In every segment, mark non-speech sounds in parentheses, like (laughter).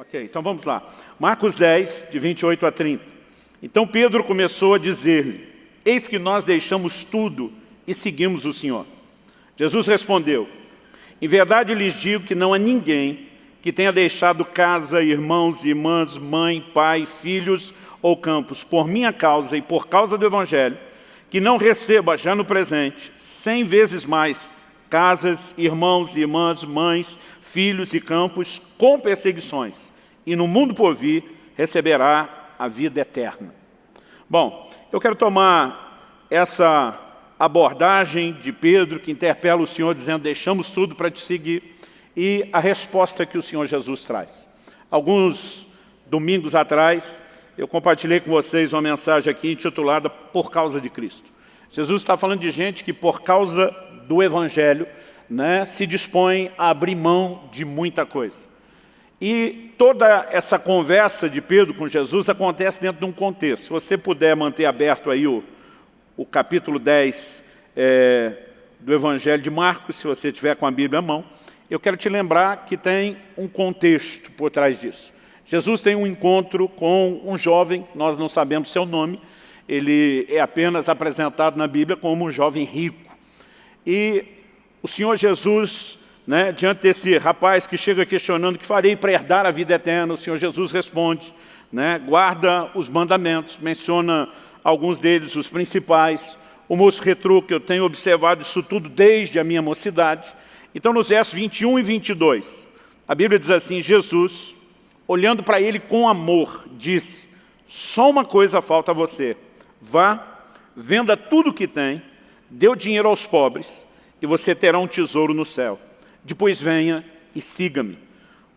Ok, então vamos lá. Marcos 10, de 28 a 30. Então Pedro começou a dizer-lhe, eis que nós deixamos tudo e seguimos o Senhor. Jesus respondeu, em verdade lhes digo que não há ninguém que tenha deixado casa, irmãos, irmãs, mãe, pai, filhos ou campos, por minha causa e por causa do Evangelho, que não receba já no presente, cem vezes mais, casas, irmãos, irmãs, mães, filhos e campos, com perseguições, e no mundo por vir receberá a vida eterna. Bom, eu quero tomar essa abordagem de Pedro, que interpela o Senhor, dizendo, deixamos tudo para te seguir, e a resposta que o Senhor Jesus traz. Alguns domingos atrás, eu compartilhei com vocês uma mensagem aqui intitulada Por Causa de Cristo. Jesus está falando de gente que por causa do Evangelho né, se dispõe a abrir mão de muita coisa. E toda essa conversa de Pedro com Jesus acontece dentro de um contexto. Se você puder manter aberto aí o, o capítulo 10 é, do Evangelho de Marcos, se você tiver com a Bíblia à mão, eu quero te lembrar que tem um contexto por trás disso. Jesus tem um encontro com um jovem, nós não sabemos seu nome, ele é apenas apresentado na Bíblia como um jovem rico. E o Senhor Jesus, né, diante desse rapaz que chega questionando o que farei para herdar a vida eterna, o Senhor Jesus responde, né, guarda os mandamentos, menciona alguns deles, os principais. O moço retruca, eu tenho observado isso tudo desde a minha mocidade. Então, nos versos 21 e 22, a Bíblia diz assim, Jesus, olhando para ele com amor, disse, só uma coisa falta a você, vá, venda tudo o que tem, dê o dinheiro aos pobres, e você terá um tesouro no céu. Depois venha e siga-me.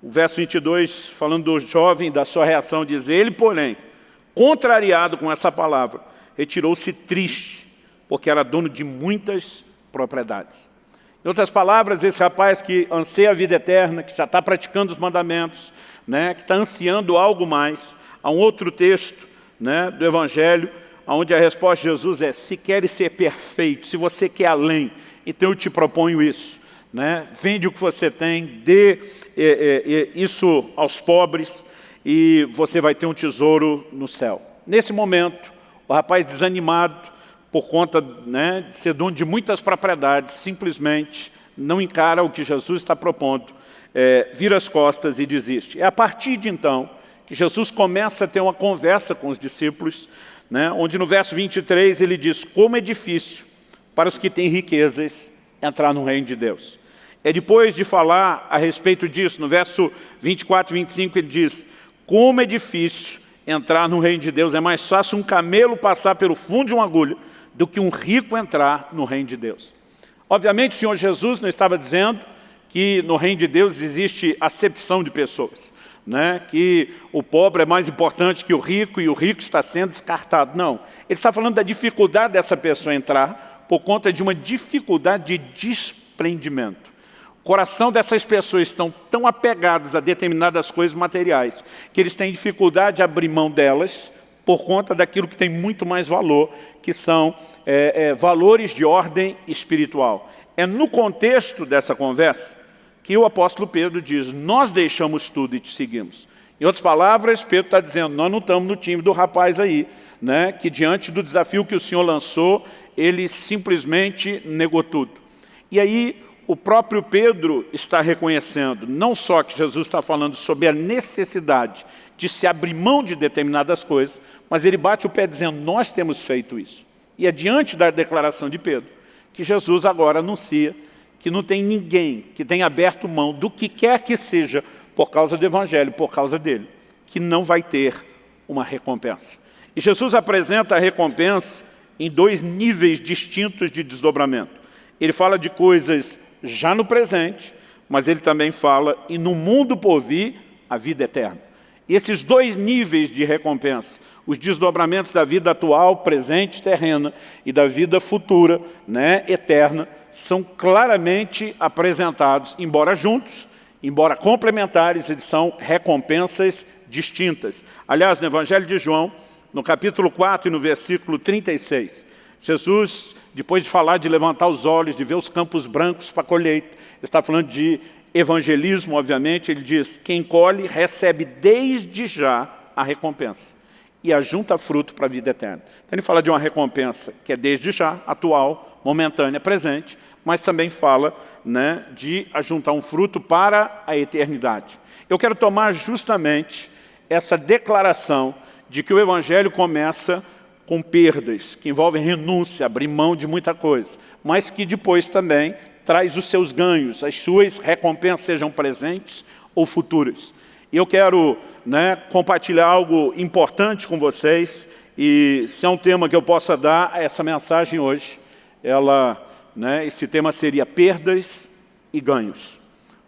O verso 22, falando do jovem, da sua reação, diz, ele, porém, contrariado com essa palavra, retirou-se triste, porque era dono de muitas propriedades. Em outras palavras, esse rapaz que anseia a vida eterna, que já está praticando os mandamentos, né, que está ansiando algo mais, há um outro texto né, do Evangelho, onde a resposta de Jesus é, se queres ser perfeito, se você quer além, então eu te proponho isso. Né? Vende o que você tem, dê é, é, isso aos pobres e você vai ter um tesouro no céu. Nesse momento, o rapaz desanimado, por conta né, de ser dono de muitas propriedades, simplesmente não encara o que Jesus está propondo, é, vira as costas e desiste. É a partir de então que Jesus começa a ter uma conversa com os discípulos, né, onde no verso 23 ele diz, como é difícil para os que têm riquezas entrar no reino de Deus. É depois de falar a respeito disso, no verso 24 e 25 ele diz, como é difícil entrar no reino de Deus, é mais fácil um camelo passar pelo fundo de uma agulha do que um rico entrar no reino de Deus. Obviamente, o Senhor Jesus não estava dizendo que no reino de Deus existe acepção de pessoas, né? que o pobre é mais importante que o rico e o rico está sendo descartado. Não, ele está falando da dificuldade dessa pessoa entrar por conta de uma dificuldade de desprendimento. Coração dessas pessoas estão tão apegados a determinadas coisas materiais que eles têm dificuldade de abrir mão delas por conta daquilo que tem muito mais valor, que são é, é, valores de ordem espiritual. É no contexto dessa conversa que o apóstolo Pedro diz, nós deixamos tudo e te seguimos. Em outras palavras, Pedro está dizendo, nós não estamos no time do rapaz aí, né, que diante do desafio que o Senhor lançou, ele simplesmente negou tudo. E aí, o próprio Pedro está reconhecendo, não só que Jesus está falando sobre a necessidade de se abrir mão de determinadas coisas, mas ele bate o pé dizendo, nós temos feito isso. E é diante da declaração de Pedro que Jesus agora anuncia que não tem ninguém que tenha aberto mão do que quer que seja por causa do Evangelho, por causa dele, que não vai ter uma recompensa. E Jesus apresenta a recompensa em dois níveis distintos de desdobramento. Ele fala de coisas já no presente, mas ele também fala, e no mundo por vir, a vida eterna. E esses dois níveis de recompensa, os desdobramentos da vida atual, presente, terrena, e da vida futura, né, eterna, são claramente apresentados, embora juntos, embora complementares, eles são recompensas distintas. Aliás, no Evangelho de João, no capítulo 4 e no versículo 36, Jesus, depois de falar de levantar os olhos, de ver os campos brancos para colheita, está falando de evangelismo, obviamente, ele diz, quem colhe recebe desde já a recompensa e ajunta fruto para a vida eterna. Então ele fala de uma recompensa que é desde já, atual, momentânea, presente, mas também fala né, de ajuntar um fruto para a eternidade. Eu quero tomar justamente essa declaração de que o Evangelho começa com perdas, que envolvem renúncia, abrir mão de muita coisa, mas que depois também traz os seus ganhos, as suas recompensas sejam presentes ou futuras. E eu quero né, compartilhar algo importante com vocês, e se é um tema que eu possa dar essa mensagem hoje, ela, né, esse tema seria perdas e ganhos.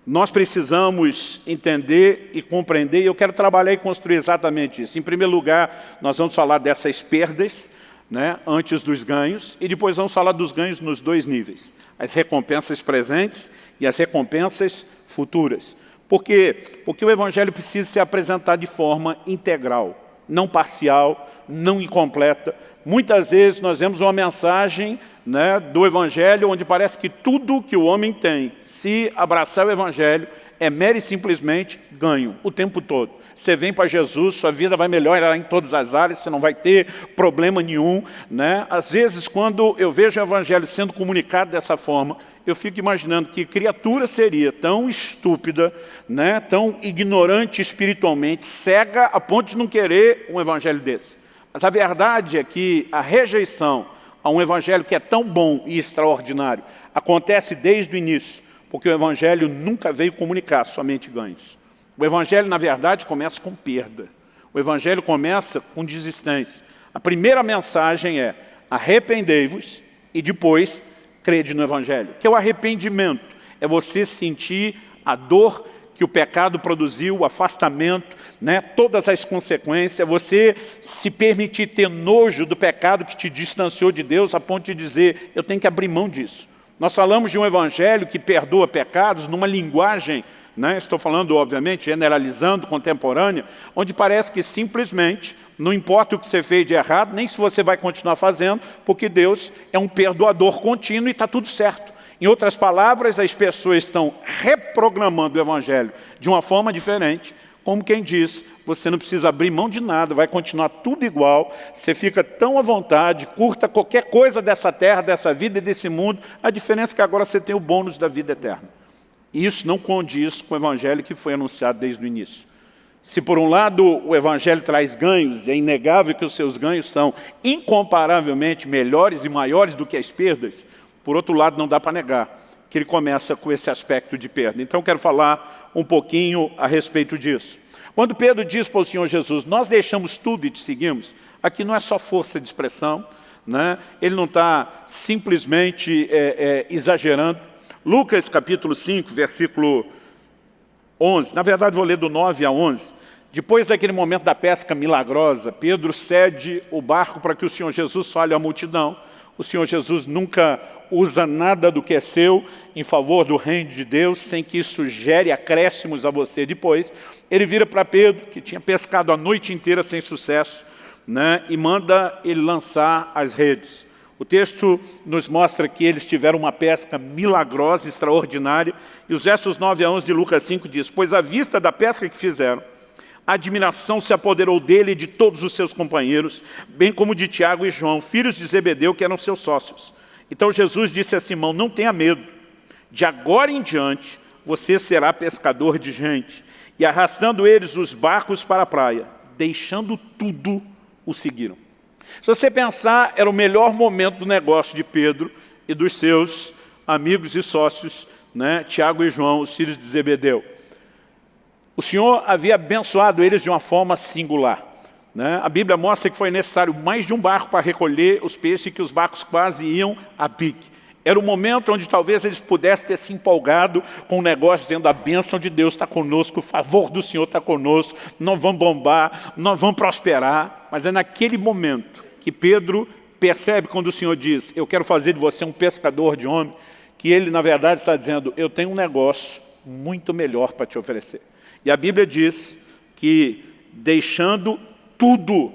Nós precisamos entender e compreender, e eu quero trabalhar e construir exatamente isso. Em primeiro lugar, nós vamos falar dessas perdas, né, antes dos ganhos, e depois vamos falar dos ganhos nos dois níveis. As recompensas presentes e as recompensas futuras. Por quê? Porque o Evangelho precisa ser apresentado de forma integral, não parcial, não incompleta. Muitas vezes nós vemos uma mensagem né, do Evangelho onde parece que tudo que o homem tem, se abraçar o Evangelho, é mero e simplesmente ganho, o tempo todo. Você vem para Jesus, sua vida vai melhorar em todas as áreas, você não vai ter problema nenhum. Né? Às vezes, quando eu vejo o Evangelho sendo comunicado dessa forma, eu fico imaginando que criatura seria tão estúpida, né? tão ignorante espiritualmente, cega a ponto de não querer um Evangelho desse. Mas a verdade é que a rejeição a um Evangelho que é tão bom e extraordinário acontece desde o início, porque o Evangelho nunca veio comunicar somente ganhos. O Evangelho, na verdade, começa com perda. O Evangelho começa com desistência. A primeira mensagem é arrependei-vos e depois crede no Evangelho. Que é o arrependimento, é você sentir a dor que o pecado produziu, o afastamento, né, todas as consequências, você se permitir ter nojo do pecado que te distanciou de Deus a ponto de dizer, eu tenho que abrir mão disso. Nós falamos de um evangelho que perdoa pecados numa linguagem né? estou falando, obviamente, generalizando, contemporânea, onde parece que simplesmente não importa o que você fez de errado, nem se você vai continuar fazendo, porque Deus é um perdoador contínuo e está tudo certo. Em outras palavras, as pessoas estão reprogramando o Evangelho de uma forma diferente, como quem diz, você não precisa abrir mão de nada, vai continuar tudo igual, você fica tão à vontade, curta qualquer coisa dessa terra, dessa vida e desse mundo, a diferença é que agora você tem o bônus da vida eterna. E isso não condiz com o Evangelho que foi anunciado desde o início. Se por um lado o Evangelho traz ganhos, é inegável que os seus ganhos são incomparavelmente melhores e maiores do que as perdas, por outro lado não dá para negar que ele começa com esse aspecto de perda. Então quero falar um pouquinho a respeito disso. Quando Pedro diz para o Senhor Jesus, nós deixamos tudo e te seguimos, aqui não é só força de expressão, né? ele não está simplesmente é, é, exagerando, Lucas capítulo 5, versículo 11. Na verdade, vou ler do 9 a 11. Depois daquele momento da pesca milagrosa, Pedro cede o barco para que o Senhor Jesus fale à multidão. O Senhor Jesus nunca usa nada do que é seu em favor do reino de Deus, sem que isso gere acréscimos a você depois. Ele vira para Pedro, que tinha pescado a noite inteira sem sucesso, né, e manda ele lançar as redes. O texto nos mostra que eles tiveram uma pesca milagrosa, extraordinária, e os versos 9 a 11 de Lucas 5 diz, Pois à vista da pesca que fizeram, a admiração se apoderou dele e de todos os seus companheiros, bem como de Tiago e João, filhos de Zebedeu, que eram seus sócios. Então Jesus disse a Simão, não tenha medo, de agora em diante você será pescador de gente. E arrastando eles os barcos para a praia, deixando tudo, o seguiram. Se você pensar, era o melhor momento do negócio de Pedro e dos seus amigos e sócios, né, Tiago e João, os filhos de Zebedeu. O Senhor havia abençoado eles de uma forma singular. Né? A Bíblia mostra que foi necessário mais de um barco para recolher os peixes que os barcos quase iam a pique. Era o momento onde talvez eles pudessem ter se empolgado com o negócio, dizendo a bênção de Deus está conosco, o favor do Senhor está conosco, nós vamos bombar, nós vamos prosperar. Mas é naquele momento que Pedro percebe quando o Senhor diz, eu quero fazer de você um pescador de homem, que ele, na verdade, está dizendo, eu tenho um negócio muito melhor para te oferecer. E a Bíblia diz que, deixando tudo,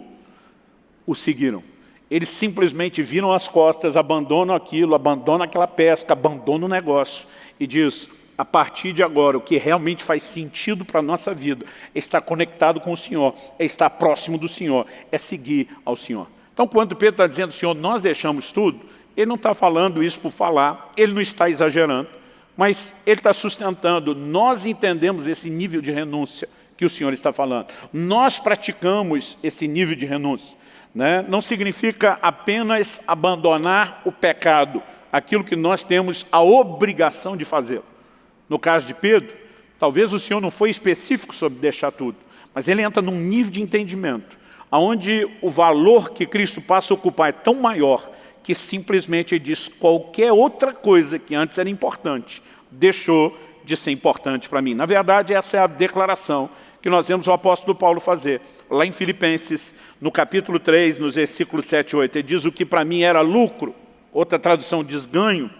o seguiram. Eles simplesmente viram as costas, abandonam aquilo, abandonam aquela pesca, abandonam o negócio e diz, a partir de agora, o que realmente faz sentido para a nossa vida é estar conectado com o Senhor, é estar próximo do Senhor, é seguir ao Senhor. Então, quando Pedro está dizendo, Senhor, nós deixamos tudo, ele não está falando isso por falar, ele não está exagerando, mas ele está sustentando, nós entendemos esse nível de renúncia que o Senhor está falando. Nós praticamos esse nível de renúncia. Né? Não significa apenas abandonar o pecado, aquilo que nós temos a obrigação de fazer. No caso de Pedro, talvez o Senhor não foi específico sobre deixar tudo, mas ele entra num nível de entendimento, onde o valor que Cristo passa a ocupar é tão maior que simplesmente ele diz qualquer outra coisa que antes era importante, deixou de ser importante para mim. Na verdade, essa é a declaração que nós vemos o apóstolo Paulo fazer. Lá em Filipenses, no capítulo 3, nos versículos 7 e 8, ele diz o que para mim era lucro, outra tradução diz ganho,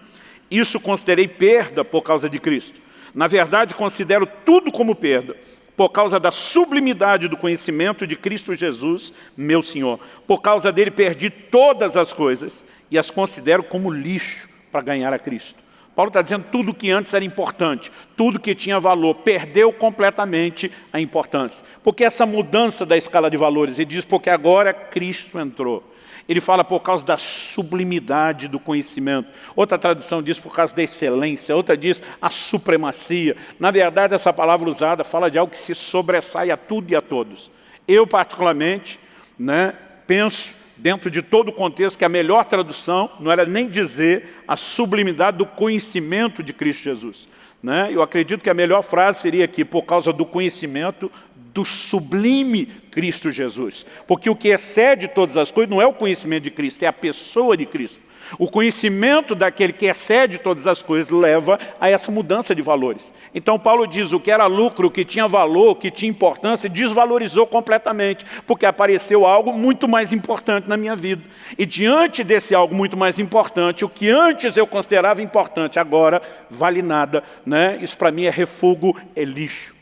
isso considerei perda por causa de Cristo. Na verdade, considero tudo como perda, por causa da sublimidade do conhecimento de Cristo Jesus, meu Senhor. Por causa dele perdi todas as coisas e as considero como lixo para ganhar a Cristo. Paulo está dizendo tudo que antes era importante, tudo que tinha valor, perdeu completamente a importância. Porque essa mudança da escala de valores, ele diz porque agora Cristo entrou. Ele fala por causa da sublimidade do conhecimento. Outra tradução diz por causa da excelência, outra diz a supremacia. Na verdade, essa palavra usada fala de algo que se sobressai a tudo e a todos. Eu, particularmente, né, penso dentro de todo o contexto, que a melhor tradução não era nem dizer a sublimidade do conhecimento de Cristo Jesus. Né? Eu acredito que a melhor frase seria aqui, por causa do conhecimento do sublime Cristo Jesus. Porque o que excede todas as coisas não é o conhecimento de Cristo, é a pessoa de Cristo. O conhecimento daquele que excede todas as coisas leva a essa mudança de valores. Então Paulo diz, o que era lucro, o que tinha valor, o que tinha importância, desvalorizou completamente, porque apareceu algo muito mais importante na minha vida. E diante desse algo muito mais importante, o que antes eu considerava importante, agora vale nada. Né? Isso para mim é refúgio, é lixo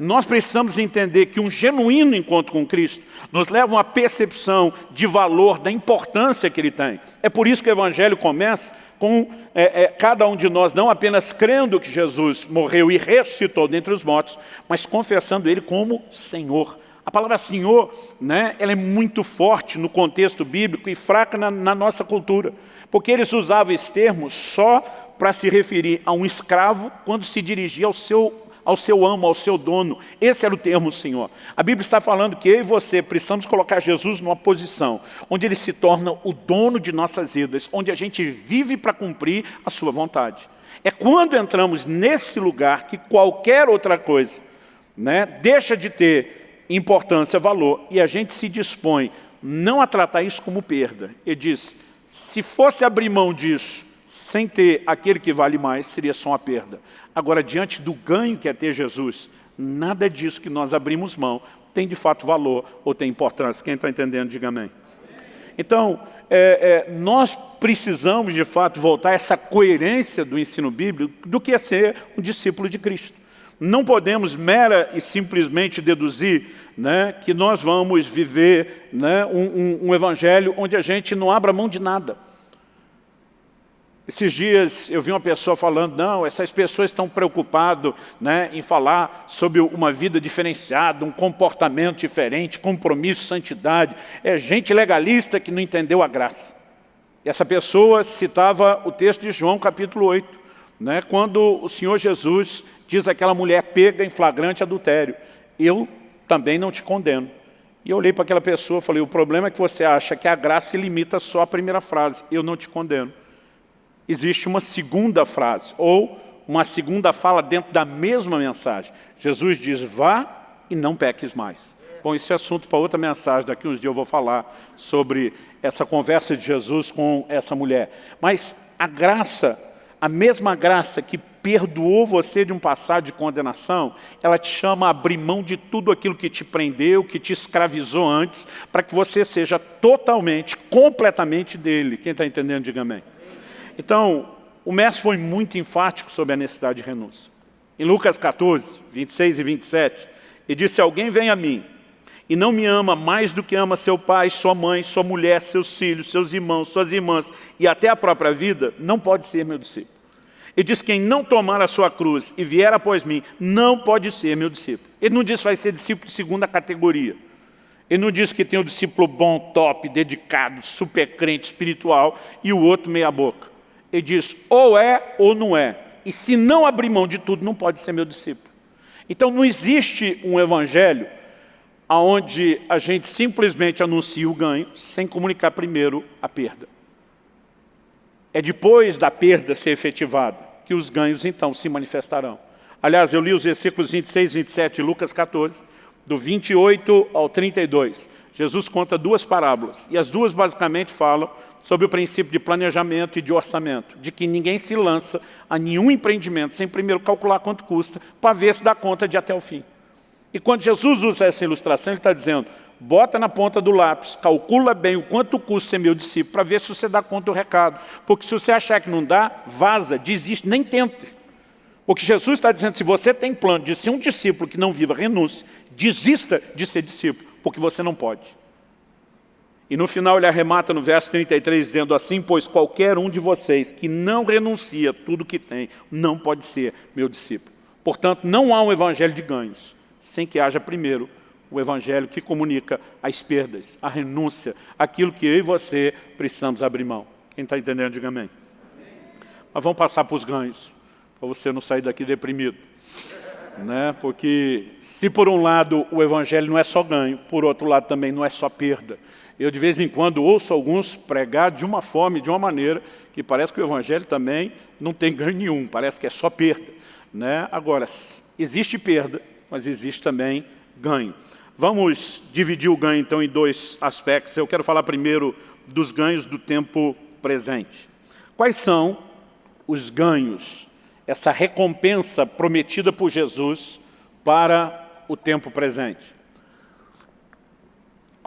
nós precisamos entender que um genuíno encontro com Cristo nos leva a uma percepção de valor, da importância que Ele tem. É por isso que o Evangelho começa com é, é, cada um de nós não apenas crendo que Jesus morreu e ressuscitou dentre os mortos, mas confessando Ele como Senhor. A palavra Senhor, né, ela é muito forte no contexto bíblico e fraca na, na nossa cultura, porque eles usavam esse termo só para se referir a um escravo quando se dirigia ao seu ao seu amo, ao seu dono. Esse era o termo Senhor. A Bíblia está falando que eu e você precisamos colocar Jesus numa posição onde Ele se torna o dono de nossas vidas, onde a gente vive para cumprir a sua vontade. É quando entramos nesse lugar que qualquer outra coisa né, deixa de ter importância, valor, e a gente se dispõe não a tratar isso como perda. Ele diz, se fosse abrir mão disso, sem ter aquele que vale mais, seria só uma perda. Agora, diante do ganho que é ter Jesus, nada disso que nós abrimos mão tem de fato valor ou tem importância. Quem está entendendo, diga amém. Então, é, é, nós precisamos de fato voltar a essa coerência do ensino bíblico do que é ser um discípulo de Cristo. Não podemos mera e simplesmente deduzir né, que nós vamos viver né, um, um, um evangelho onde a gente não abra mão de nada. Esses dias eu vi uma pessoa falando, não, essas pessoas estão preocupadas né, em falar sobre uma vida diferenciada, um comportamento diferente, compromisso, santidade. É gente legalista que não entendeu a graça. E essa pessoa citava o texto de João capítulo 8, né, quando o Senhor Jesus diz aquela mulher pega em flagrante adultério. Eu também não te condeno. E eu olhei para aquela pessoa e falei, o problema é que você acha que a graça limita só a primeira frase, eu não te condeno existe uma segunda frase, ou uma segunda fala dentro da mesma mensagem. Jesus diz, vá e não peques mais. Bom, esse é assunto para outra mensagem, daqui uns dias eu vou falar sobre essa conversa de Jesus com essa mulher. Mas a graça, a mesma graça que perdoou você de um passado de condenação, ela te chama a abrir mão de tudo aquilo que te prendeu, que te escravizou antes, para que você seja totalmente, completamente dele. Quem está entendendo, diga amém. Então, o mestre foi muito enfático sobre a necessidade de renúncia. Em Lucas 14, 26 e 27, ele disse, alguém vem a mim e não me ama mais do que ama seu pai, sua mãe, sua mulher, seus filhos, seus irmãos, suas irmãs e até a própria vida, não pode ser meu discípulo. Ele diz, quem não tomar a sua cruz e vier após mim, não pode ser meu discípulo. Ele não diz vai ser discípulo de segunda categoria. Ele não diz que tem um discípulo bom, top, dedicado, super crente, espiritual, e o outro meia boca. Ele diz, ou é ou não é. E se não abrir mão de tudo, não pode ser meu discípulo. Então não existe um evangelho onde a gente simplesmente anuncia o ganho, sem comunicar primeiro a perda. É depois da perda ser efetivada que os ganhos então se manifestarão. Aliás, eu li os versículos 26 e 27 de Lucas 14, do 28 ao 32. Jesus conta duas parábolas, e as duas basicamente falam sobre o princípio de planejamento e de orçamento, de que ninguém se lança a nenhum empreendimento sem primeiro calcular quanto custa, para ver se dá conta de até o fim. E quando Jesus usa essa ilustração, ele está dizendo, bota na ponta do lápis, calcula bem o quanto custa ser meu discípulo, para ver se você dá conta do recado. Porque se você achar que não dá, vaza, desiste, nem tente. Porque Jesus está dizendo, se você tem plano de ser um discípulo que não viva renúncia, desista de ser discípulo, porque você não pode. E no final ele arremata no verso 33, dizendo assim, pois qualquer um de vocês que não renuncia tudo que tem, não pode ser meu discípulo. Portanto, não há um evangelho de ganhos, sem que haja primeiro o evangelho que comunica as perdas, a renúncia, aquilo que eu e você precisamos abrir mão. Quem está entendendo, diga amém. Mas vamos passar para os ganhos, para você não sair daqui deprimido. Né? Porque se por um lado o evangelho não é só ganho, por outro lado também não é só perda. Eu de vez em quando ouço alguns pregar de uma forma e de uma maneira que parece que o evangelho também não tem ganho nenhum, parece que é só perda. Né? Agora, existe perda, mas existe também ganho. Vamos dividir o ganho, então, em dois aspectos. Eu quero falar primeiro dos ganhos do tempo presente. Quais são os ganhos, essa recompensa prometida por Jesus para o tempo presente?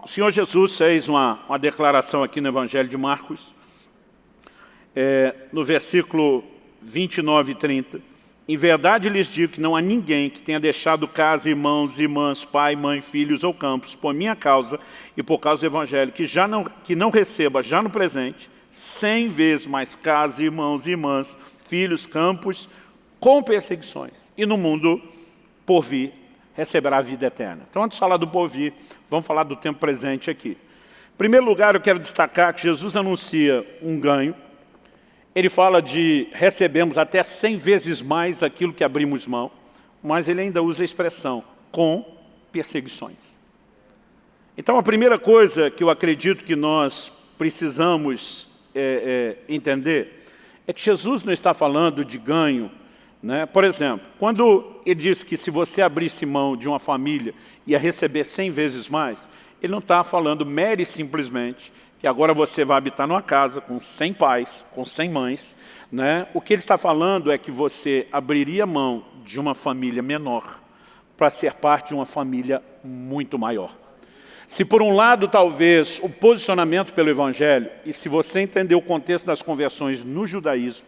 O Senhor Jesus fez uma, uma declaração aqui no Evangelho de Marcos, é, no versículo 29 e 30. Em verdade lhes digo que não há ninguém que tenha deixado casa, irmãos, irmãs, pai, mãe, filhos ou campos, por minha causa e por causa do Evangelho, que, já não, que não receba já no presente, cem vezes mais casa, irmãos, irmãs, filhos, campos, com perseguições. E no mundo por vir receberá a vida eterna. Então, antes de falar do por vir, vamos falar do tempo presente aqui. Em primeiro lugar, eu quero destacar que Jesus anuncia um ganho ele fala de recebemos até 100 vezes mais aquilo que abrimos mão, mas ele ainda usa a expressão com perseguições. Então, a primeira coisa que eu acredito que nós precisamos é, é, entender é que Jesus não está falando de ganho. Né? Por exemplo, quando ele diz que se você abrisse mão de uma família ia receber 100 vezes mais, ele não está falando mere simplesmente que agora você vai habitar numa casa com 100 pais, com 100 mães. Né? O que ele está falando é que você abriria mão de uma família menor para ser parte de uma família muito maior. Se por um lado, talvez, o posicionamento pelo Evangelho, e se você entender o contexto das conversões no judaísmo,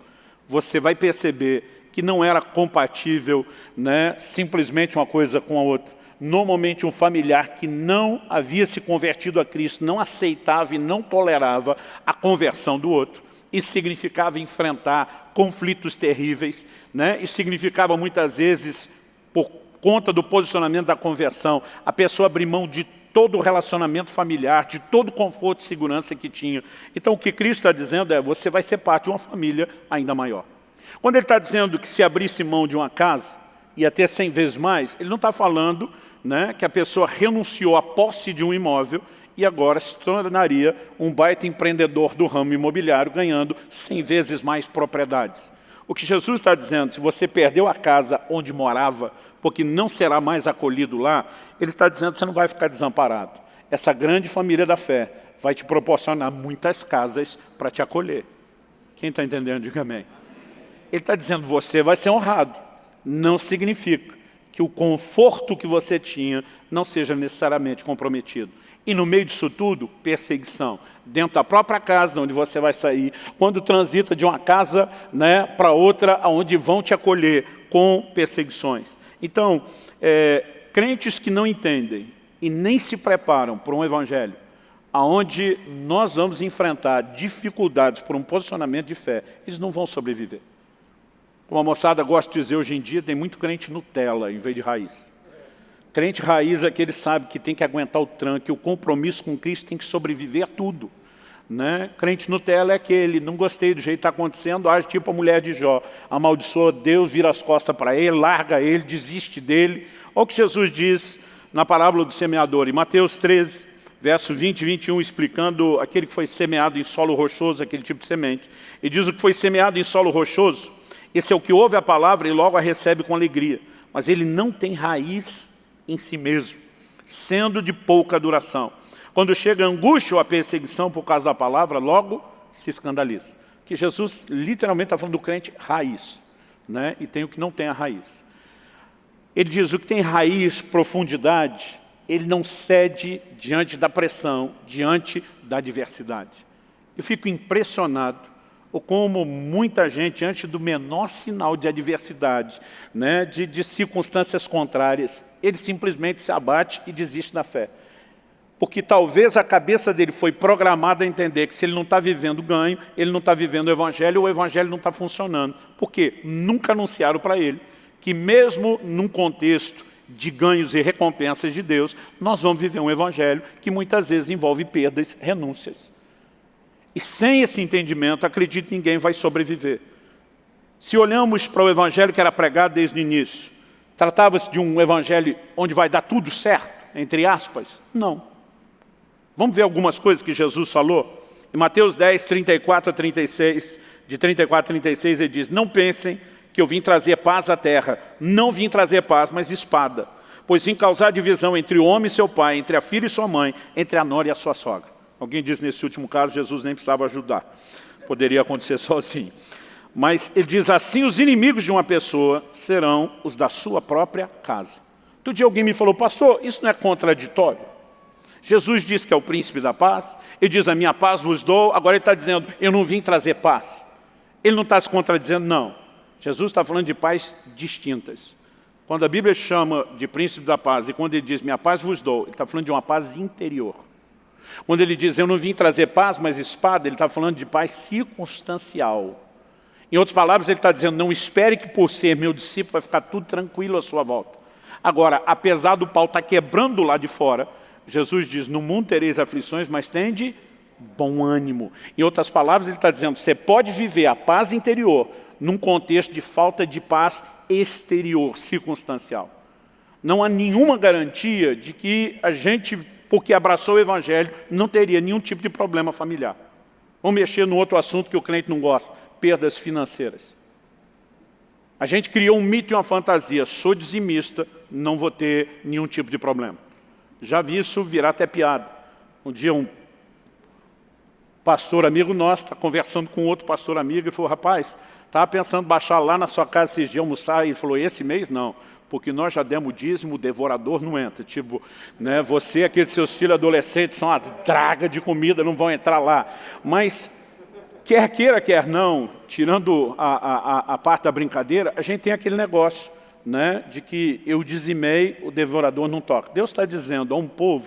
você vai perceber que não era compatível né, simplesmente uma coisa com a outra normalmente um familiar que não havia se convertido a Cristo, não aceitava e não tolerava a conversão do outro. Isso significava enfrentar conflitos terríveis, né? isso significava muitas vezes, por conta do posicionamento da conversão, a pessoa abrir mão de todo o relacionamento familiar, de todo o conforto e segurança que tinha. Então o que Cristo está dizendo é, você vai ser parte de uma família ainda maior. Quando ele está dizendo que se abrisse mão de uma casa, e até 100 vezes mais, ele não está falando né, que a pessoa renunciou à posse de um imóvel e agora se tornaria um baita empreendedor do ramo imobiliário, ganhando 100 vezes mais propriedades. O que Jesus está dizendo, se você perdeu a casa onde morava, porque não será mais acolhido lá, ele está dizendo que você não vai ficar desamparado. Essa grande família da fé vai te proporcionar muitas casas para te acolher. Quem está entendendo, diga amém. Ele está dizendo, você vai ser honrado não significa que o conforto que você tinha não seja necessariamente comprometido. E no meio disso tudo, perseguição. Dentro da própria casa onde você vai sair, quando transita de uma casa né, para outra, onde vão te acolher com perseguições. Então, é, crentes que não entendem e nem se preparam para um evangelho, onde nós vamos enfrentar dificuldades por um posicionamento de fé, eles não vão sobreviver. Como a moçada gosta de dizer hoje em dia, tem muito crente Nutella em vez de raiz. Crente raiz é que ele sabe que tem que aguentar o tranque, o compromisso com Cristo tem que sobreviver a tudo. Né? Crente Nutella é aquele, não gostei do jeito que está acontecendo, age tipo a mulher de Jó, amaldiçoa Deus, vira as costas para ele, larga ele, desiste dele. Olha o que Jesus diz na parábola do semeador, em Mateus 13, verso 20 e 21, explicando aquele que foi semeado em solo rochoso, aquele tipo de semente. E diz o que foi semeado em solo rochoso, esse é o que ouve a palavra e logo a recebe com alegria, mas ele não tem raiz em si mesmo, sendo de pouca duração. Quando chega a angústia ou a perseguição por causa da palavra, logo se escandaliza. Que Jesus literalmente está falando do crente raiz, né? e tem o que não tem a raiz. Ele diz, o que tem raiz, profundidade, ele não cede diante da pressão, diante da adversidade. Eu fico impressionado ou como muita gente, antes do menor sinal de adversidade, né, de, de circunstâncias contrárias, ele simplesmente se abate e desiste da fé porque talvez a cabeça dele foi programada a entender que se ele não está vivendo ganho, ele não está vivendo o Evangelho, o Evangelho não está funcionando. Porque nunca anunciaram para ele que mesmo num contexto de ganhos e recompensas de Deus, nós vamos viver um Evangelho que muitas vezes envolve perdas, renúncias. E sem esse entendimento, acredito ninguém vai sobreviver. Se olhamos para o Evangelho que era pregado desde o início, tratava-se de um Evangelho onde vai dar tudo certo, entre aspas? Não. Vamos ver algumas coisas que Jesus falou? Em Mateus 10, 34 a 36, de 34 a 36, ele diz, não pensem que eu vim trazer paz à terra. Não vim trazer paz, mas espada. Pois vim causar divisão entre o homem e seu pai, entre a filha e sua mãe, entre a nora e a sua sogra. Alguém diz nesse último caso, Jesus nem precisava ajudar. Poderia acontecer (laughs) sozinho. Mas ele diz assim, os inimigos de uma pessoa serão os da sua própria casa. Todo dia alguém me falou, pastor, isso não é contraditório? Jesus diz que é o príncipe da paz, ele diz, a minha paz vos dou, agora ele está dizendo, eu não vim trazer paz. Ele não está se contradizendo, não. Jesus está falando de paz distintas. Quando a Bíblia chama de príncipe da paz e quando ele diz, minha paz vos dou, ele está falando de uma paz interior. Quando ele diz, eu não vim trazer paz, mas espada, ele está falando de paz circunstancial. Em outras palavras, ele está dizendo, não espere que por ser meu discípulo vai ficar tudo tranquilo à sua volta. Agora, apesar do pau estar tá quebrando lá de fora, Jesus diz, no mundo tereis aflições, mas tende bom ânimo. Em outras palavras, ele está dizendo, você pode viver a paz interior num contexto de falta de paz exterior, circunstancial. Não há nenhuma garantia de que a gente, porque abraçou o Evangelho, não teria nenhum tipo de problema familiar. Vamos mexer no outro assunto que o cliente não gosta, perdas financeiras. A gente criou um mito e uma fantasia, sou dizimista, não vou ter nenhum tipo de problema. Já vi isso virar até piada. Um dia um pastor amigo nosso está conversando com outro pastor amigo e falou, rapaz, estava pensando baixar lá na sua casa esses dias almoçar. E ele falou, esse mês não, porque nós já demos dízimo, o devorador não entra. Tipo, né, você, aqueles seus filhos adolescentes, são uma draga de comida, não vão entrar lá. Mas, quer queira, quer não, tirando a, a, a parte da brincadeira, a gente tem aquele negócio né, de que eu dizimei, o devorador não toca. Deus está dizendo a um povo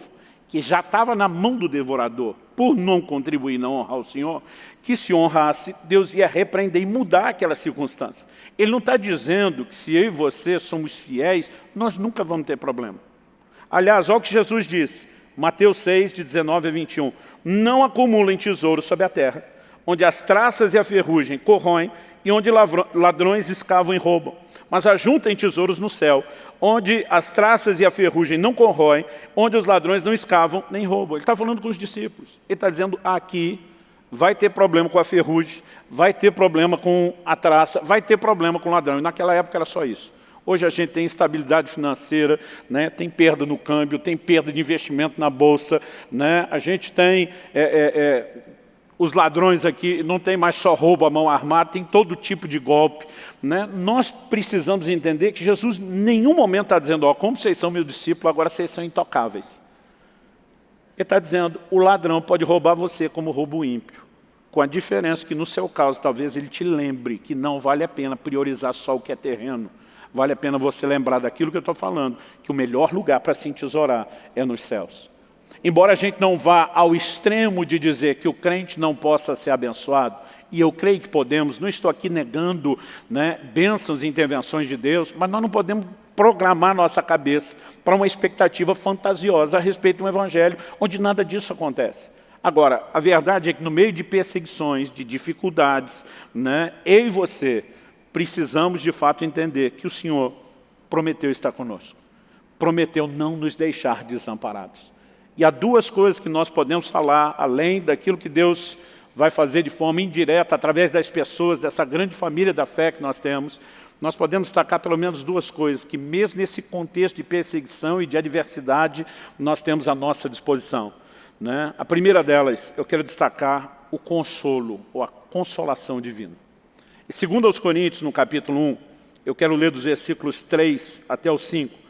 que já estava na mão do devorador, por não contribuir, não honrar o Senhor, que se honrasse, Deus ia repreender e mudar aquela circunstância. Ele não está dizendo que se eu e você somos fiéis, nós nunca vamos ter problema. Aliás, olha o que Jesus disse, Mateus 6, de 19 a 21. Não acumulem tesouro sobre a terra, onde as traças e a ferrugem corroem e onde ladrões escavam e roubam mas ajuntem tesouros no céu, onde as traças e a ferrugem não corroem, onde os ladrões não escavam nem roubam. Ele está falando com os discípulos. Ele está dizendo, aqui vai ter problema com a ferrugem, vai ter problema com a traça, vai ter problema com o ladrão. E naquela época era só isso. Hoje a gente tem instabilidade financeira, né? tem perda no câmbio, tem perda de investimento na bolsa, né? a gente tem é, é, é, os ladrões aqui não tem mais só roubo à mão armada, tem todo tipo de golpe. Né? Nós precisamos entender que Jesus em nenhum momento está dizendo, ó, como vocês são meus discípulos, agora vocês são intocáveis. Ele está dizendo, o ladrão pode roubar você como roubo ímpio. Com a diferença que no seu caso, talvez ele te lembre que não vale a pena priorizar só o que é terreno. Vale a pena você lembrar daquilo que eu estou falando, que o melhor lugar para se entesourar é nos céus. Embora a gente não vá ao extremo de dizer que o crente não possa ser abençoado, e eu creio que podemos, não estou aqui negando né, bênçãos e intervenções de Deus, mas nós não podemos programar nossa cabeça para uma expectativa fantasiosa a respeito de um evangelho onde nada disso acontece. Agora, a verdade é que no meio de perseguições, de dificuldades, né, eu e você precisamos de fato entender que o Senhor prometeu estar conosco. Prometeu não nos deixar desamparados. E há duas coisas que nós podemos falar, além daquilo que Deus vai fazer de forma indireta, através das pessoas, dessa grande família da fé que nós temos, nós podemos destacar pelo menos duas coisas, que mesmo nesse contexto de perseguição e de adversidade, nós temos à nossa disposição. Né? A primeira delas, eu quero destacar o consolo, ou a consolação divina. E segundo aos Coríntios, no capítulo 1, eu quero ler dos versículos 3 até o 5,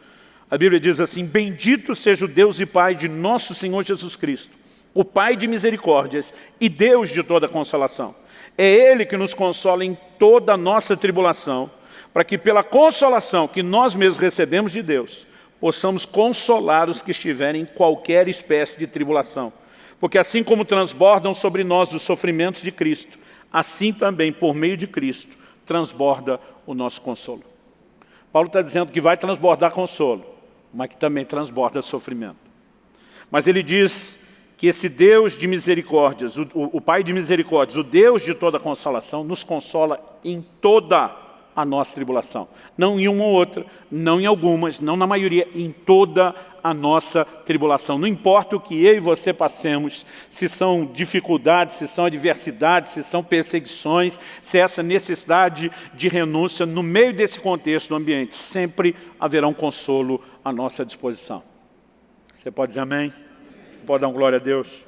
a Bíblia diz assim, Bendito seja o Deus e Pai de nosso Senhor Jesus Cristo, o Pai de misericórdias e Deus de toda consolação. É Ele que nos consola em toda a nossa tribulação, para que pela consolação que nós mesmos recebemos de Deus, possamos consolar os que estiverem em qualquer espécie de tribulação. Porque assim como transbordam sobre nós os sofrimentos de Cristo, assim também, por meio de Cristo, transborda o nosso consolo. Paulo está dizendo que vai transbordar consolo, mas que também transborda sofrimento. Mas ele diz que esse Deus de misericórdias, o, o, o, Pai de misericórdias, o Deus de toda consolação, nos consola em toda a nossa tribulação. Não em uma ou outra, não em algumas, não na maioria, em toda a nossa tribulação. Não importa o que eu e você passemos, se são dificuldades, se são adversidades, se são perseguições, se é essa necessidade de renúncia, no meio desse contexto do ambiente, sempre haverá um consolo à nossa disposição. Você pode dizer amém? Você pode dar um glória a Deus?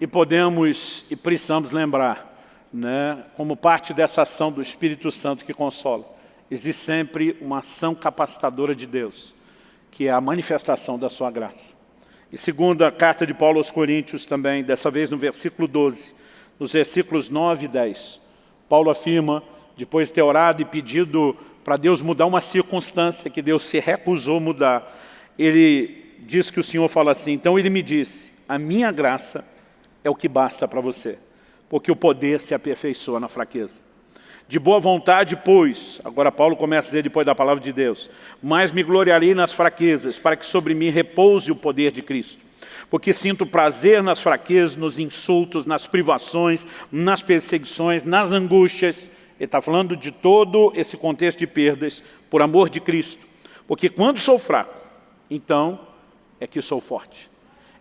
E podemos e precisamos lembrar, né, como parte dessa ação do Espírito Santo que consola, existe sempre uma ação capacitadora de Deus que é a manifestação da sua graça. E segundo a carta de Paulo aos Coríntios também, dessa vez no versículo 12, nos versículos 9 e 10, Paulo afirma, depois de ter orado e pedido para Deus mudar uma circunstância que Deus se recusou mudar, ele diz que o Senhor fala assim, então ele me disse, a minha graça é o que basta para você, porque o poder se aperfeiçoa na fraqueza. De boa vontade, pois, agora Paulo começa a dizer depois da palavra de Deus, mas me gloriarei nas fraquezas, para que sobre mim repouse o poder de Cristo. Porque sinto prazer nas fraquezas, nos insultos, nas privações, nas perseguições, nas angústias. Ele está falando de todo esse contexto de perdas, por amor de Cristo. Porque quando sou fraco, então é que sou forte.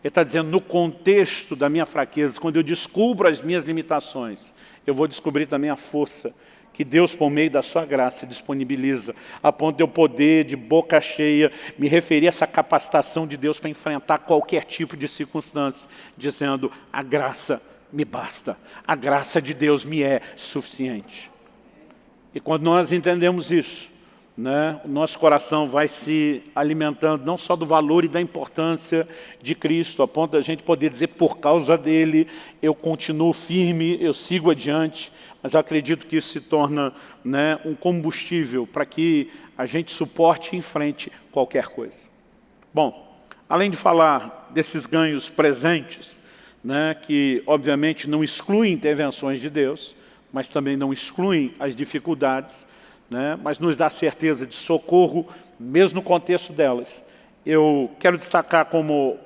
Ele está dizendo, no contexto da minha fraqueza, quando eu descubro as minhas limitações, eu vou descobrir também a força que Deus, por meio da sua graça, disponibiliza, a ponto de eu poder, de boca cheia, me referir a essa capacitação de Deus para enfrentar qualquer tipo de circunstância, dizendo, a graça me basta, a graça de Deus me é suficiente. E quando nós entendemos isso, né, o nosso coração vai se alimentando não só do valor e da importância de Cristo, a ponto da gente poder dizer, por causa dele, eu continuo firme, eu sigo adiante, mas acredito que isso se torna né, um combustível para que a gente suporte em frente qualquer coisa. Bom, além de falar desses ganhos presentes, né, que obviamente não excluem intervenções de Deus, mas também não excluem as dificuldades, né, mas nos dá certeza de socorro, mesmo no contexto delas. Eu quero destacar como,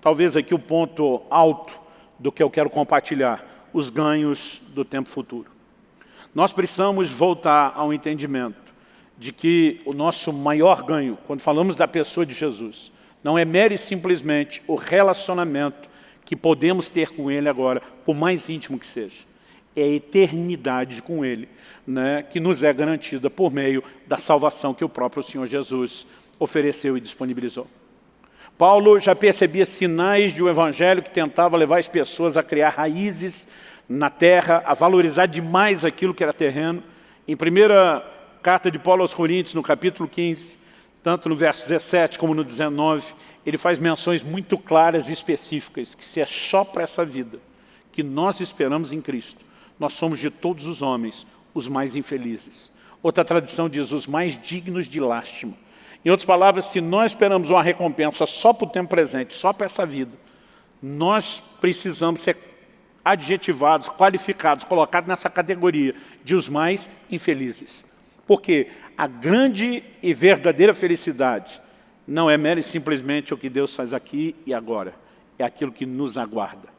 talvez aqui o ponto alto do que eu quero compartilhar, os ganhos do tempo futuro. Nós precisamos voltar ao entendimento de que o nosso maior ganho, quando falamos da pessoa de Jesus, não é mere simplesmente o relacionamento que podemos ter com Ele agora, por mais íntimo que seja. É a eternidade com Ele, né, que nos é garantida por meio da salvação que o próprio Senhor Jesus ofereceu e disponibilizou. Paulo já percebia sinais de um evangelho que tentava levar as pessoas a criar raízes na terra, a valorizar demais aquilo que era terreno. Em primeira carta de Paulo aos Coríntios, no capítulo 15, tanto no verso 17 como no 19, ele faz menções muito claras e específicas, que se é só para essa vida que nós esperamos em Cristo, nós somos de todos os homens os mais infelizes. Outra tradição diz os mais dignos de lástima. Em outras palavras, se nós esperamos uma recompensa só para o tempo presente, só para essa vida, nós precisamos ser adjetivados, qualificados, colocados nessa categoria de os mais infelizes. Porque a grande e verdadeira felicidade não é mera e simplesmente o que Deus faz aqui e agora. É aquilo que nos aguarda.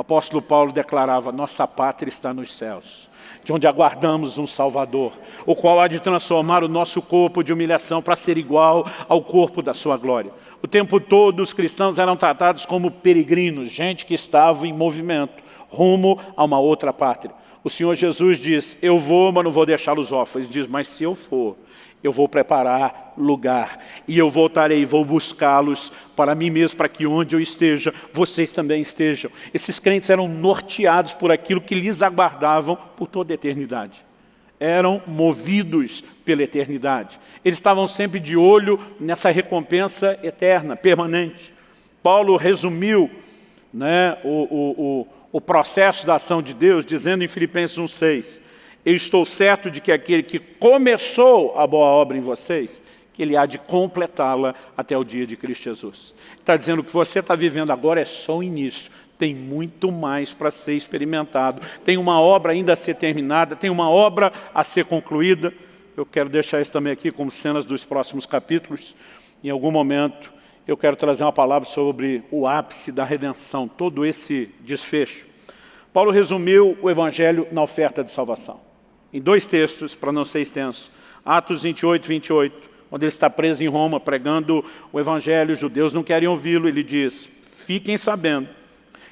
O apóstolo Paulo declarava, nossa pátria está nos céus, de onde aguardamos um Salvador, o qual há de transformar o nosso corpo de humilhação para ser igual ao corpo da sua glória. O tempo todo os cristãos eram tratados como peregrinos, gente que estava em movimento, rumo a uma outra pátria. O Senhor Jesus diz, eu vou, mas não vou deixá-los órfãos. Ele diz, mas se eu for, eu vou preparar lugar, e eu voltarei, vou buscá-los para mim mesmo, para que onde eu esteja, vocês também estejam. Esses crentes eram norteados por aquilo que lhes aguardavam por toda a eternidade. Eram movidos pela eternidade. Eles estavam sempre de olho nessa recompensa eterna, permanente. Paulo resumiu né, o, o, o, o processo da ação de Deus, dizendo em Filipenses 1,6, eu estou certo de que aquele que começou a boa obra em vocês, que ele há de completá-la até o dia de Cristo Jesus. Está dizendo que o que você está vivendo agora é só o início, tem muito mais para ser experimentado, tem uma obra ainda a ser terminada, tem uma obra a ser concluída. Eu quero deixar isso também aqui como cenas dos próximos capítulos. Em algum momento eu quero trazer uma palavra sobre o ápice da redenção, todo esse desfecho. Paulo resumiu o Evangelho na oferta de salvação em dois textos, para não ser extenso. Atos 28, 28, onde ele está preso em Roma, pregando o Evangelho, os judeus não querem ouvi-lo, ele diz, fiquem sabendo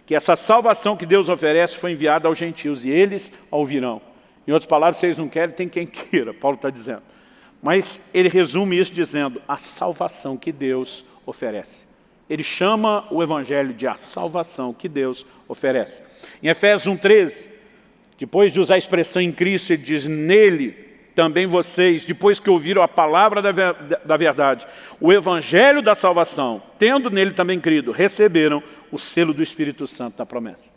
que essa salvação que Deus oferece foi enviada aos gentios, e eles a ouvirão. Em outras palavras, vocês não querem, tem quem (laughs) queira, Paulo está dizendo. Mas ele resume isso dizendo, a salvação que Deus oferece. Ele chama o Evangelho de a salvação que Deus oferece. Em Efésios 1,13, depois de usar a expressão em Cristo, ele diz, nele também vocês, depois que ouviram a palavra da verdade, o evangelho da salvação, tendo nele também crido, receberam o selo do Espírito Santo da promessa.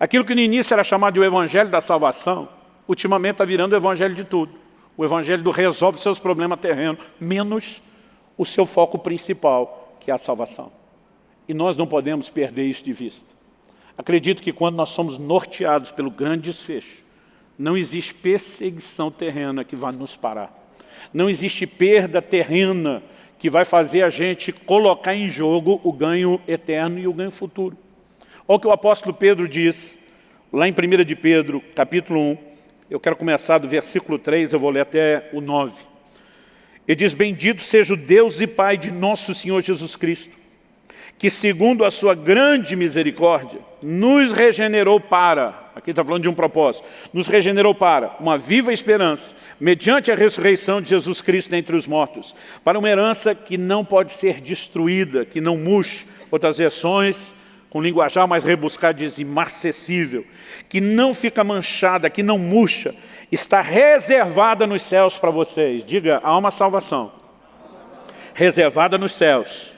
Aquilo que no início era chamado de o evangelho da salvação, ultimamente está virando o evangelho de tudo. O evangelho do resolve seus problemas terrenos, menos o seu foco principal, que é a salvação. E nós não podemos perder isso de vista. Acredito que quando nós somos norteados pelo grande desfecho, não existe perseguição terrena que vá nos parar. Não existe perda terrena que vai fazer a gente colocar em jogo o ganho eterno e o ganho futuro. Olha o que o apóstolo Pedro diz, lá em 1 de Pedro, capítulo 1, eu quero começar do versículo 3, eu vou ler até o 9. Ele diz, bendito seja o Deus e Pai de nosso Senhor Jesus Cristo, que segundo a sua grande misericórdia, nos regenerou para, aqui está falando de um propósito, nos regenerou para uma viva esperança, mediante a ressurreição de Jesus Cristo dentre os mortos, para uma herança que não pode ser destruída, que não murche, outras versões, com linguajar mais rebuscado, diz imarcessível, que não fica manchada, que não murcha, está reservada nos céus para vocês. Diga, há uma salvação. Reservada nos céus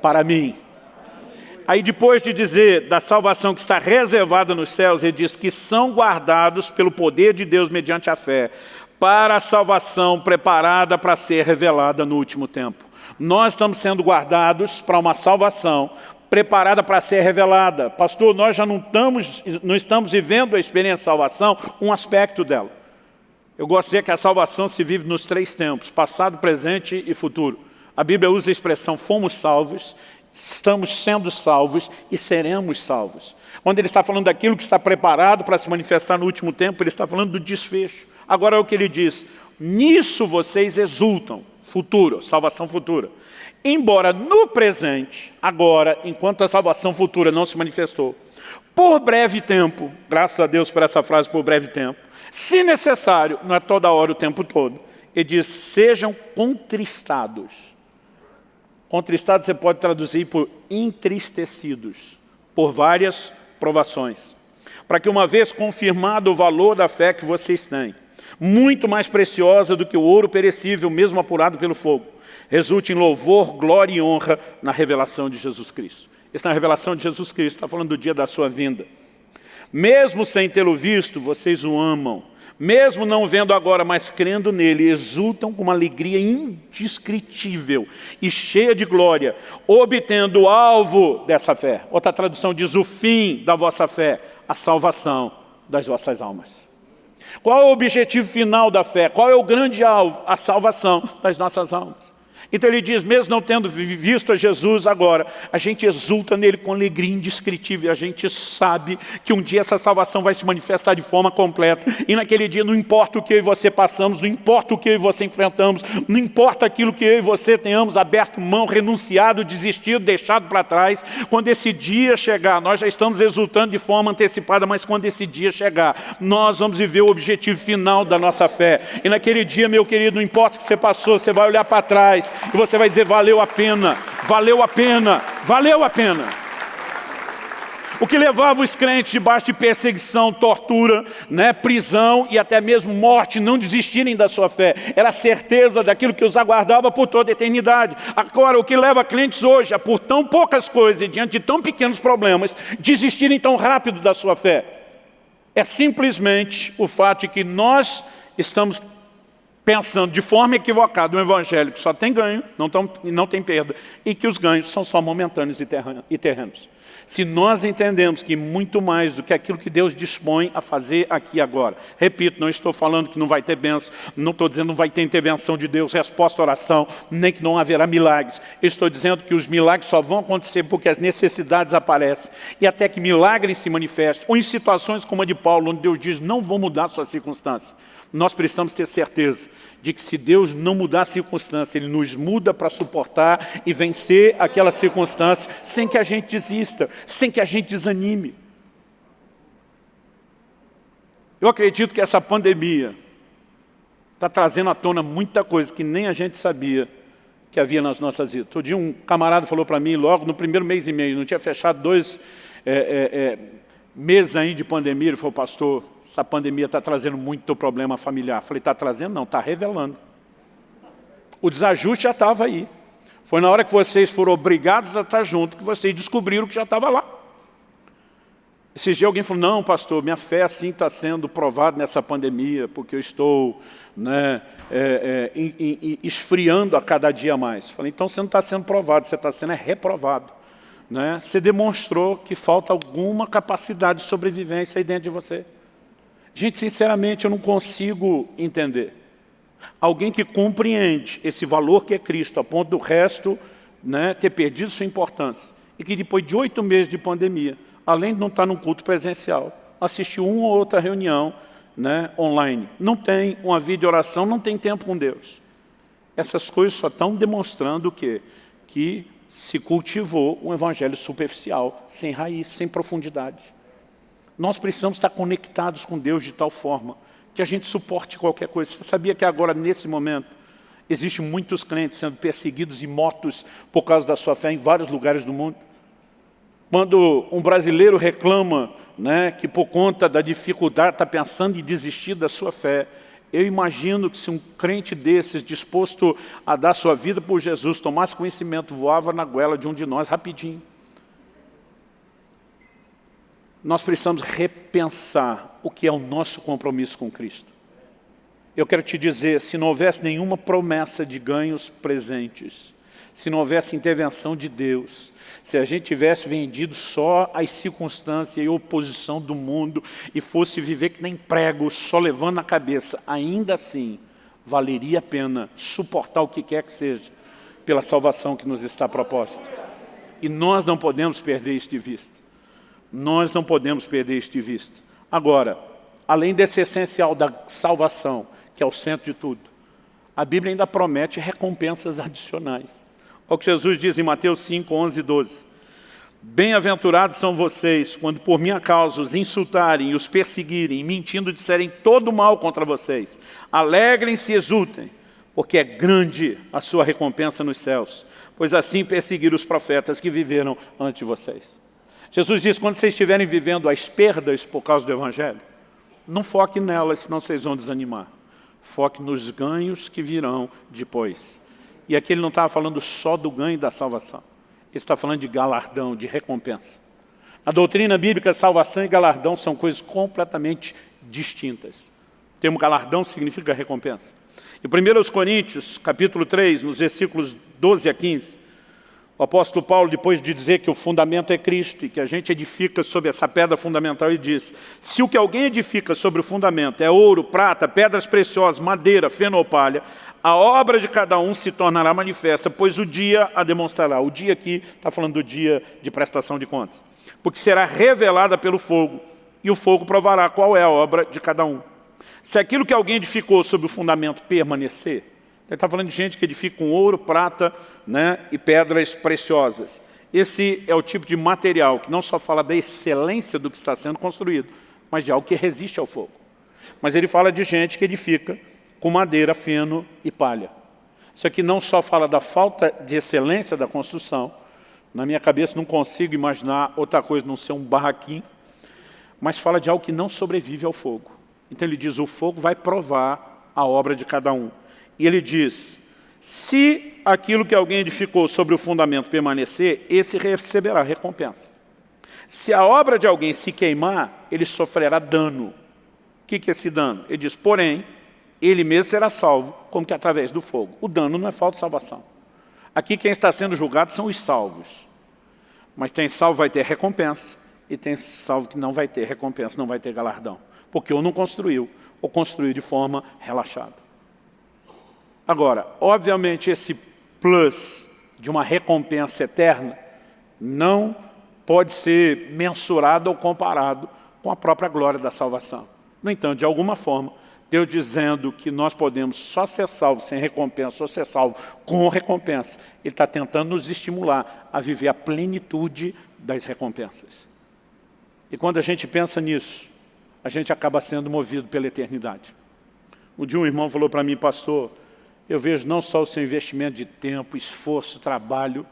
para mim. Aí depois de dizer da salvação que está reservada nos céus, ele diz que são guardados pelo poder de Deus mediante a fé, para a salvação preparada para ser revelada no último tempo. Nós estamos sendo guardados para uma salvação preparada para ser revelada. Pastor, nós já não estamos, não estamos vivendo a experiência de salvação, um aspecto dela. Eu dizer que a salvação se vive nos três tempos, passado, presente e futuro. A Bíblia usa a expressão fomos salvos, estamos sendo salvos e seremos salvos. Quando ele está falando daquilo que está preparado para se manifestar no último tempo, ele está falando do desfecho. Agora é o que ele diz, nisso vocês exultam, futuro, salvação futura. Embora no presente, agora, enquanto a salvação futura não se manifestou, por breve tempo, graças a Deus por essa frase, por breve tempo, se necessário, não é toda hora, o tempo todo, ele diz, sejam contristados Contristados você pode traduzir por entristecidos, por várias provações. Para que uma vez confirmado o valor da fé que vocês têm, muito mais preciosa do que o ouro perecível, mesmo apurado pelo fogo, resulte em louvor, glória e honra na revelação de Jesus Cristo. Essa é a revelação de Jesus Cristo, está falando do dia da sua vinda. Mesmo sem tê-lo visto, vocês o amam. Mesmo não vendo agora, mas crendo nele, exultam com uma alegria indescritível e cheia de glória, obtendo o alvo dessa fé. Outra tradução diz o fim da vossa fé, a salvação das vossas almas. Qual é o objetivo final da fé? Qual é o grande alvo? A salvação das nossas almas. Então ele diz, mesmo não tendo visto a Jesus agora, a gente exulta nele com alegria indescritível, a gente sabe que um dia essa salvação vai se manifestar de forma completa, e naquele dia não importa o que eu e você passamos, não importa o que eu e você enfrentamos, não importa aquilo que eu e você tenhamos aberto mão, renunciado, desistido, deixado para trás, quando esse dia chegar, nós já estamos exultando de forma antecipada, mas quando esse dia chegar, nós vamos viver o objetivo final da nossa fé, e naquele dia, meu querido, não importa o que você passou, você vai olhar para trás, e você vai dizer, valeu a pena, valeu a pena, valeu a pena. O que levava os crentes debaixo de perseguição, tortura, né, prisão e até mesmo morte, não desistirem da sua fé. Era a certeza daquilo que os aguardava por toda a eternidade. Agora, o que leva crentes hoje a, por tão poucas coisas e diante de tão pequenos problemas, desistirem tão rápido da sua fé? É simplesmente o fato de que nós estamos pensando de forma equivocada um evangelho que só tem ganho, não, tão, não tem perda, e que os ganhos são só momentâneos e terrenos. Se nós entendemos que muito mais do que aquilo que Deus dispõe a fazer aqui agora. Repito, não estou falando que não vai ter bênção, não estou dizendo que não vai ter intervenção de Deus, resposta à oração, nem que não haverá milagres. estou dizendo que os milagres só vão acontecer porque as necessidades aparecem. E até que milagres se manifestem. Ou em situações como a de Paulo, onde Deus diz, não vou mudar a sua circunstância. Nós precisamos ter certeza de que se Deus não mudar a circunstância, Ele nos muda para suportar e vencer aquela circunstância sem que a gente desista, sem que a gente desanime. Eu acredito que essa pandemia está trazendo à tona muita coisa que nem a gente sabia que havia nas nossas vidas. Outro dia um camarada falou para mim, logo no primeiro mês e meio, não tinha fechado dois é, é, é, meses aí de pandemia, ele falou, pastor, essa pandemia está trazendo muito problema familiar. Falei, está trazendo? Não, está revelando. O desajuste já estava aí. Foi na hora que vocês foram obrigados a estar junto que vocês descobriram que já estava lá. Esse dia alguém falou, não, pastor, minha fé assim está sendo provada nessa pandemia, porque eu estou né, é, é, esfriando a cada dia mais. Falei, então você não está sendo provado, você está sendo é reprovado né, você demonstrou que falta alguma capacidade de sobrevivência aí dentro de você. Gente, sinceramente, eu não consigo entender. Alguém que compreende esse valor que é Cristo, a ponto do resto né, ter perdido sua importância, e que depois de oito meses de pandemia, além de não estar num culto presencial, assistiu uma ou outra reunião né, online, não tem uma vida de oração, não tem tempo com Deus. Essas coisas só estão demonstrando o quê? Que se cultivou um evangelho superficial, sem raiz, sem profundidade. Nós precisamos estar conectados com Deus de tal forma que a gente suporte qualquer coisa. Você sabia que agora, nesse momento, existem muitos crentes sendo perseguidos e mortos por causa da sua fé em vários lugares do mundo? Quando um brasileiro reclama né, que por conta da dificuldade está pensando em desistir da sua fé, eu imagino que se um crente desses, disposto a dar sua vida por Jesus, tomasse conhecimento, voava na goela de um de nós rapidinho. Nós precisamos repensar o que é o nosso compromisso com Cristo. Eu quero te dizer, se não houvesse nenhuma promessa de ganhos presentes, se não houvesse intervenção de Deus, se a gente tivesse vendido só as circunstâncias e oposição do mundo e fosse viver que nem prego, só levando na cabeça, ainda assim, valeria a pena suportar o que quer que seja pela salvação que nos está proposta. E nós não podemos perder isto de vista. Nós não podemos perder isto de vista. Agora, além desse essencial da salvação, que é o centro de tudo, a Bíblia ainda promete recompensas adicionais. Olha o que Jesus diz em Mateus 5, 11 e 12. Bem-aventurados são vocês, quando por minha causa os insultarem os perseguirem, mentindo disserem todo mal contra vocês. Alegrem-se e exultem, porque é grande a sua recompensa nos céus, pois assim perseguiram os profetas que viveram antes de vocês. Jesus diz, quando vocês estiverem vivendo as perdas por causa do Evangelho, não foque nelas, senão vocês vão desanimar. Foque nos ganhos que virão depois. E aqui ele não estava falando só do ganho da salvação. Ele está falando de galardão, de recompensa. A doutrina bíblica, salvação e galardão são coisas completamente distintas. O termo galardão significa recompensa. Em 1 Coríntios, capítulo 3, nos versículos 12 a 15, o apóstolo Paulo, depois de dizer que o fundamento é Cristo e que a gente edifica sobre essa pedra fundamental, ele diz, se o que alguém edifica sobre o fundamento é ouro, prata, pedras preciosas, madeira, feno ou palha, a obra de cada um se tornará manifesta, pois o dia a demonstrará. O dia aqui está falando do dia de prestação de contas. Porque será revelada pelo fogo, e o fogo provará qual é a obra de cada um. Se aquilo que alguém edificou sobre o fundamento permanecer, ele está falando de gente que edifica com ouro, prata né, e pedras preciosas. Esse é o tipo de material que não só fala da excelência do que está sendo construído, mas de algo que resiste ao fogo. Mas ele fala de gente que edifica com madeira, feno e palha. Isso aqui não só fala da falta de excelência da construção, na minha cabeça não consigo imaginar outra coisa não ser um barraquinho, mas fala de algo que não sobrevive ao fogo. Então ele diz, o fogo vai provar a obra de cada um. E ele diz, se aquilo que alguém edificou sobre o fundamento permanecer, esse receberá recompensa. Se a obra de alguém se queimar, ele sofrerá dano. O que é esse dano? Ele diz, porém, ele mesmo será salvo, como que através do fogo. O dano não é falta de salvação. Aqui quem está sendo julgado são os salvos. Mas tem salvo vai ter recompensa, e tem salvo que não vai ter recompensa, não vai ter galardão. Porque ou não construiu, ou construiu de forma relaxada. Agora, obviamente, esse plus de uma recompensa eterna não pode ser mensurado ou comparado com a própria glória da salvação. No entanto, de alguma forma, Deus dizendo que nós podemos só ser salvos sem recompensa, ou ser salvos com recompensa, Ele está tentando nos estimular a viver a plenitude das recompensas. E quando a gente pensa nisso, a gente acaba sendo movido pela eternidade. Um dia um irmão falou para mim, pastor, eu vejo não só o seu investimento de tempo, esforço, trabalho,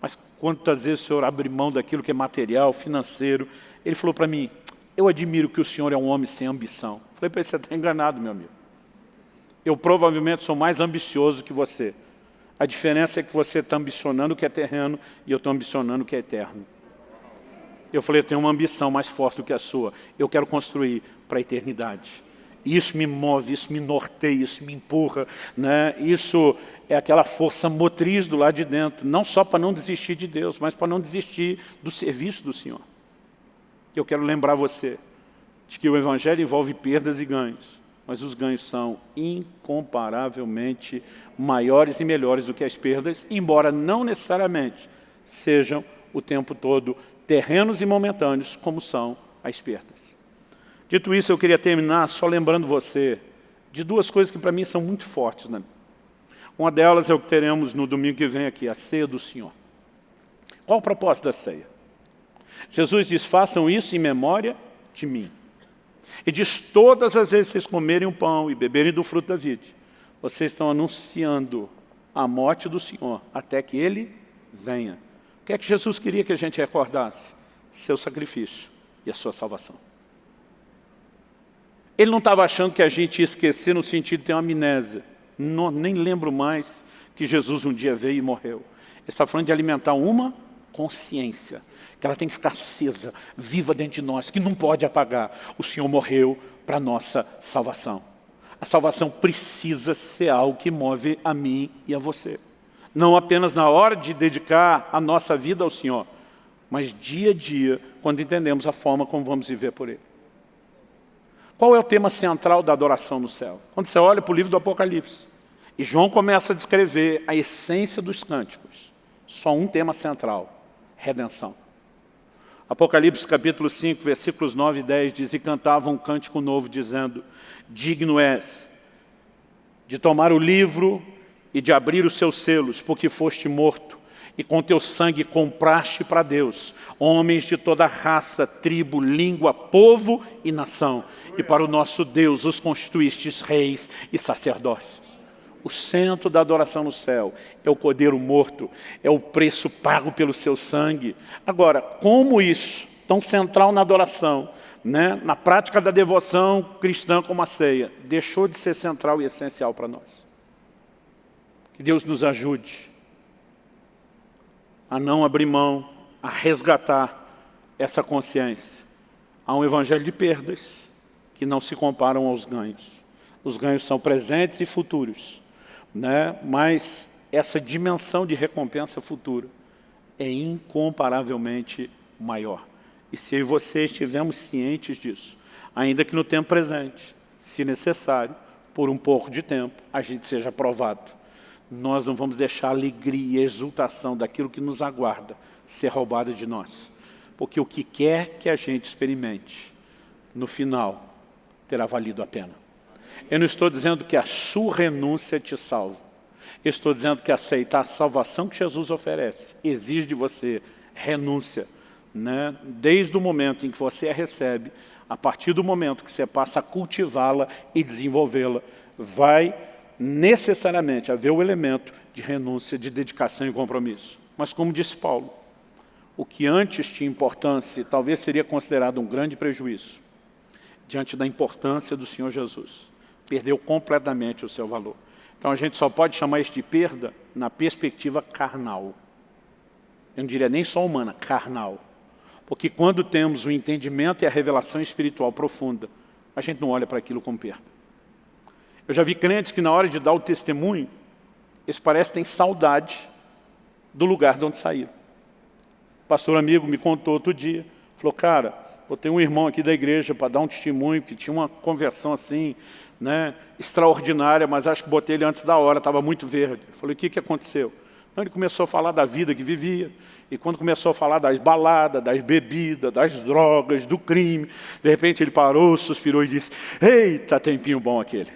mas quantas vezes o senhor abre mão daquilo que é material, financeiro. Ele falou para mim, eu admiro que o senhor é um homem sem ambição. Falei para ele, você está enganado, meu amigo. Eu provavelmente sou mais ambicioso que você. A diferença é que você está ambicionando o que é terreno e eu estou ambicionando o que é eterno. Eu falei, eu tenho uma ambição mais forte do que a sua. Eu quero construir para a eternidade. Isso me move, isso me norteia, isso me empurra. Né? Isso é aquela força motriz do lado de dentro, não só para não desistir de Deus, mas para não desistir do serviço do Senhor. Eu quero lembrar você de que o Evangelho envolve perdas e ganhos, mas os ganhos são incomparavelmente maiores e melhores do que as perdas, embora não necessariamente sejam o tempo todo terrenos e momentâneos, como são as perdas. Dito isso, eu queria terminar só lembrando você de duas coisas que para mim são muito fortes. Né? Uma delas é o que teremos no domingo que vem aqui, a ceia do Senhor. Qual o propósito da ceia? Jesus diz, façam isso em memória de mim. E diz, todas as vezes que vocês comerem o pão e beberem do fruto da vide, vocês estão anunciando a morte do Senhor, até que Ele venha. O que é que Jesus queria que a gente recordasse? Seu sacrifício e a sua salvação. Ele não estava achando que a gente ia esquecer no sentido de ter uma amnésia. Não, nem lembro mais que Jesus um dia veio e morreu. Ele está falando de alimentar uma consciência, que ela tem que ficar acesa, viva dentro de nós, que não pode apagar. O Senhor morreu para a nossa salvação. A salvação precisa ser algo que move a mim e a você. Não apenas na hora de dedicar a nossa vida ao Senhor, mas dia a dia, quando entendemos a forma como vamos viver por Ele. Qual é o tema central da adoração no céu? Quando você olha para o livro do Apocalipse, e João começa a descrever a essência dos cânticos, só um tema central, redenção. Apocalipse capítulo 5, versículos 9 e 10 diz, E cantavam um cântico novo, dizendo, Digno és de tomar o livro e de abrir os seus selos, porque foste morto, e com teu sangue compraste para Deus homens de toda raça, tribo, língua, povo e nação. E para o nosso Deus os constituístes reis e sacerdotes. O centro da adoração no céu é o cordeiro morto, é o preço pago pelo seu sangue. Agora, como isso, tão central na adoração, né, na prática da devoção cristã como a ceia, deixou de ser central e essencial para nós? Que Deus nos ajude a não abrir mão, a resgatar essa consciência. Há um evangelho de perdas que não se comparam aos ganhos. Os ganhos são presentes e futuros, né? mas essa dimensão de recompensa futura é incomparavelmente maior. E se eu e você estivermos cientes disso, ainda que no tempo presente, se necessário, por um pouco de tempo, a gente seja aprovado. Nós não vamos deixar a alegria e exultação daquilo que nos aguarda ser roubada de nós. Porque o que quer que a gente experimente, no final, terá valido a pena. Eu não estou dizendo que a sua renúncia te salva. Eu estou dizendo que aceitar a salvação que Jesus oferece exige de você renúncia. Né? Desde o momento em que você a recebe, a partir do momento que você passa a cultivá-la e desenvolvê-la, vai necessariamente haver o elemento de renúncia, de dedicação e compromisso. Mas como disse Paulo, o que antes tinha importância talvez seria considerado um grande prejuízo, diante da importância do Senhor Jesus. Perdeu completamente o seu valor. Então a gente só pode chamar isso de perda na perspectiva carnal. Eu não diria nem só humana, carnal. Porque quando temos o entendimento e a revelação espiritual profunda, a gente não olha para aquilo como perda. Eu já vi crentes que na hora de dar o testemunho, eles parecem ter saudade do lugar de onde saíram. O pastor amigo me contou outro dia, falou, cara, eu tenho um irmão aqui da igreja para dar um testemunho, que tinha uma conversão assim, né, extraordinária, mas acho que botei ele antes da hora, estava muito verde. Falei, o que, que aconteceu? Então ele começou a falar da vida que vivia, e quando começou a falar das baladas, das bebidas, das drogas, do crime, de repente ele parou, suspirou e disse, eita, tempinho bom aquele.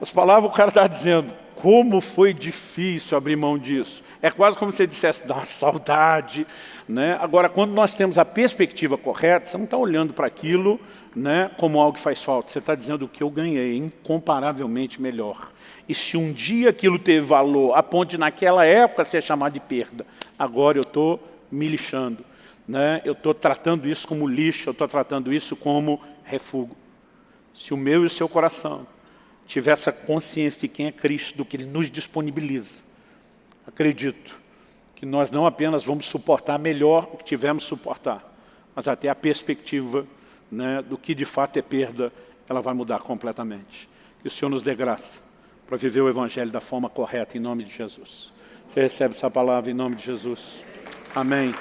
As palavras o cara está dizendo, como foi difícil abrir mão disso. É quase como se você dissesse, dá uma saudade. Né? Agora, quando nós temos a perspectiva correta, você não está olhando para aquilo né, como algo que faz falta. Você está dizendo o que eu ganhei, incomparavelmente melhor. E se um dia aquilo teve valor, a ponto de naquela época ser chamado de perda, agora eu estou me lixando. Né? Eu estou tratando isso como lixo, eu estou tratando isso como refúgio. Se o meu e o seu coração tiver essa consciência de quem é Cristo, do que Ele nos disponibiliza, acredito que nós não apenas vamos suportar melhor o que tivemos suportar, mas até a perspectiva né, do que de fato é perda, ela vai mudar completamente. Que o Senhor nos dê graça para viver o Evangelho da forma correta, em nome de Jesus. Você recebe essa palavra em nome de Jesus. Amém.